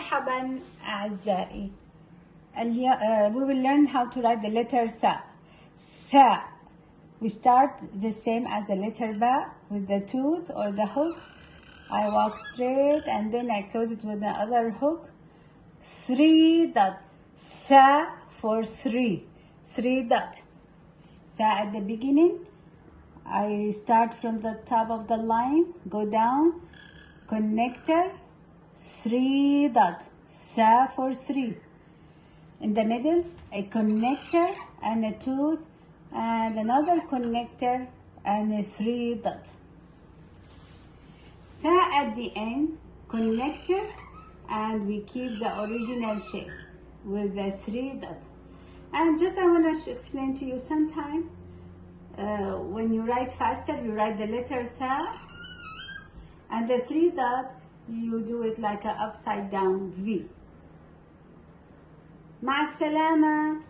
مرحبا أعزائي اليوم uh, we will learn how to write the letter th th we start the same as the letter ba with the tooth or the hook I walk straight and then I close it with the other hook three dot th for three three dot th at the beginning I start from the top of the line go down connector three dot sa for three. In the middle a connector and a tooth and another connector and a three dot. Sa at the end connector and we keep the original shape with the three dot. And just I want to explain to you sometime uh, when you write faster you write the letter tha and the three dot you do it like an upside down V. مع السلامة